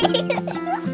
Hehehehe